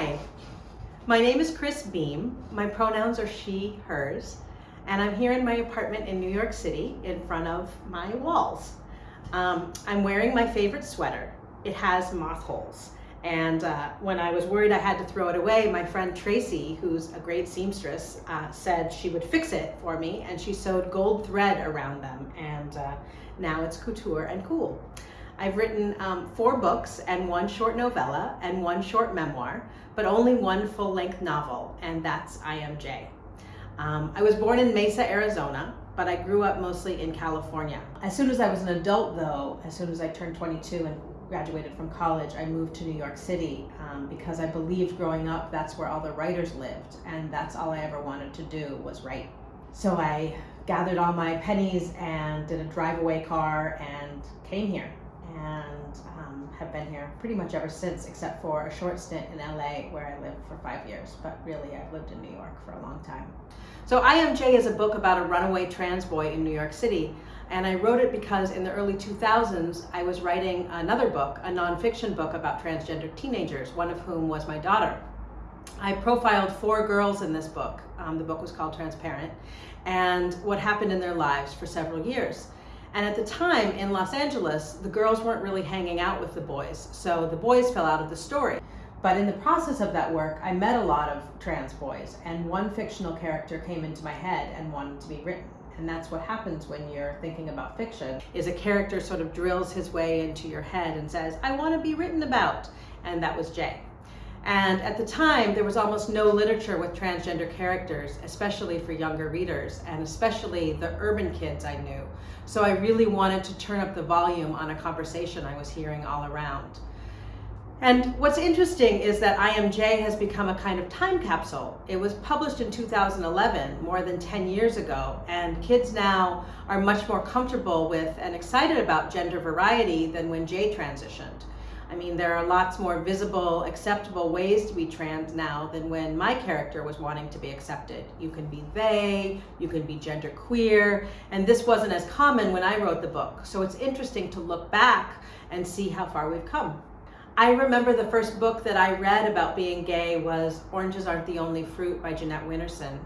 Hi, my name is Cris Beam. My pronouns are she, hers, and I'm here in my apartment in New York City in front of my walls. Um, I'm wearing my favorite sweater. It has moth holes. And uh, when I was worried I had to throw it away, my friend Tracy, who's a great seamstress, uh, said she would fix it for me, and she sewed gold thread around them, and uh, now it's couture and cool. I've written um, four books and one short novella and one short memoir, but only one full-length novel, and that's I Am J. Um, I was born in Mesa, Arizona, but I grew up mostly in California. As soon as I was an adult though, as soon as I turned 22 and graduated from college, I moved to New York City um, because I believed growing up that's where all the writers lived and that's all I ever wanted to do was write. So I gathered all my pennies and did a drive-away car and came here and um, have been here pretty much ever since, except for a short stint in LA where I lived for five years. But really, I've lived in New York for a long time. So I Am J is a book about a runaway trans boy in New York City. And I wrote it because in the early 2000s, I was writing another book, a nonfiction book about transgender teenagers, one of whom was my daughter. I profiled four girls in this book. Um, the book was called Transparent, and what happened in their lives for several years. And at the time in Los Angeles, the girls weren't really hanging out with the boys, so the boys fell out of the story. But in the process of that work, I met a lot of trans boys, and one fictional character came into my head and wanted to be written. And that's what happens when you're thinking about fiction, is a character sort of drills his way into your head and says, I want to be written about. And that was Jay. And at the time, there was almost no literature with transgender characters, especially for younger readers, and especially the urban kids I knew. So I really wanted to turn up the volume on a conversation I was hearing all around. And what's interesting is that I Am J has become a kind of time capsule. It was published in 2011, more than 10 years ago, and kids now are much more comfortable with and excited about gender variety than when Jay transitioned. I mean, there are lots more visible, acceptable ways to be trans now than when my character was wanting to be accepted. You can be they, you can be genderqueer, and this wasn't as common when I wrote the book. So it's interesting to look back and see how far we've come. I remember the first book that I read about being gay was Oranges Aren't the Only Fruit by Jeanette Winterson.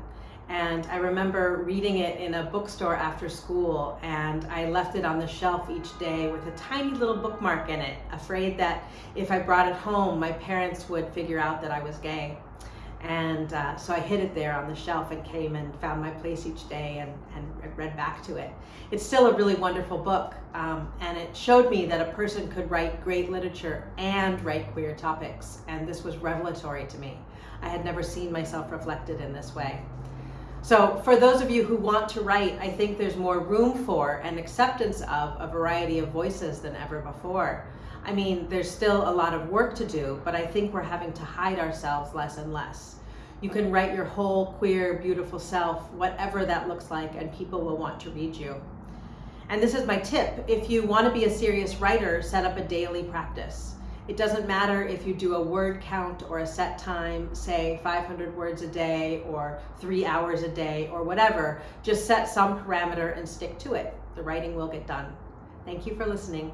And I remember reading it in a bookstore after school and I left it on the shelf each day with a tiny little bookmark in it, afraid that if I brought it home, my parents would figure out that I was gay. And uh, so I hid it there on the shelf and came and found my place each day and, and read back to it. It's still a really wonderful book um, and it showed me that a person could write great literature and write queer topics and this was revelatory to me. I had never seen myself reflected in this way. So for those of you who want to write, I think there's more room for and acceptance of a variety of voices than ever before. I mean, there's still a lot of work to do, but I think we're having to hide ourselves less and less. You can write your whole queer, beautiful self, whatever that looks like, and people will want to read you. And this is my tip. If you want to be a serious writer, set up a daily practice. It doesn't matter if you do a word count or a set time, say 500 words a day or three hours a day or whatever. Just set some parameter and stick to it. The writing will get done. Thank you for listening.